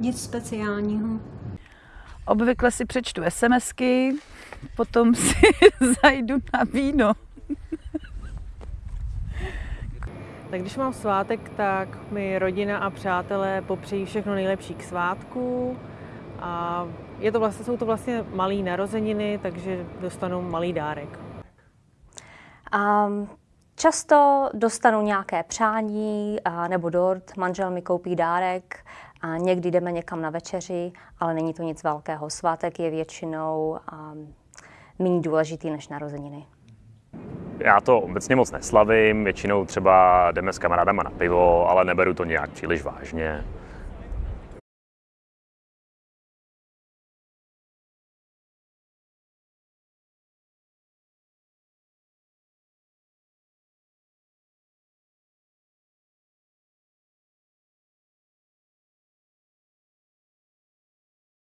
Nic speciálního. Obvykle si přečtu SMSky, potom si zajdu na víno. Tak když mám svátek, tak mi rodina a přátelé popřejí všechno nejlepší k svátku. A je to vlastně, jsou to vlastně malé narozeniny, takže dostanu malý dárek. Um, často dostanu nějaké přání a, nebo dort, manžel mi koupí dárek a někdy jdeme někam na večeři, ale není to nic velkého. Svátek je většinou um, méně důležitý než narozeniny. Já to obecně moc neslavím, většinou třeba jdeme s kamarádama na pivo, ale neberu to nějak příliš vážně.